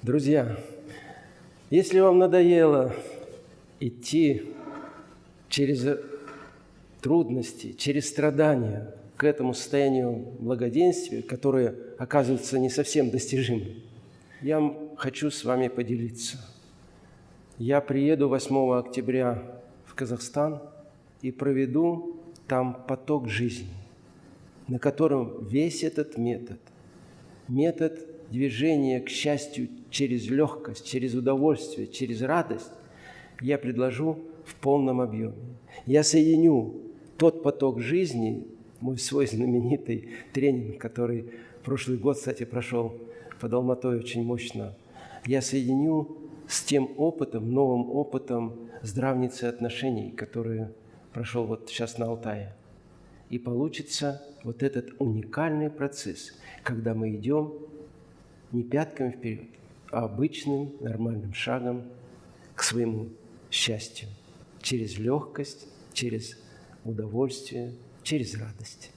Друзья, если вам надоело идти через трудности, через страдания к этому состоянию благоденствия, которое оказывается не совсем достижимым, я хочу с вами поделиться. Я приеду 8 октября в Казахстан и проведу там поток жизни, на котором весь этот метод, метод движения к счастью через легкость, через удовольствие, через радость, я предложу в полном объеме. Я соединю тот поток жизни, мой свой знаменитый тренинг, который прошлый год, кстати, прошел под Алматой очень мощно, я соединю с тем опытом, новым опытом здравницы отношений, который прошел вот сейчас на Алтае. И получится вот этот уникальный процесс, когда мы идем не пятками вперед, а обычным нормальным шагом к своему счастью через легкость, через удовольствие, через радость.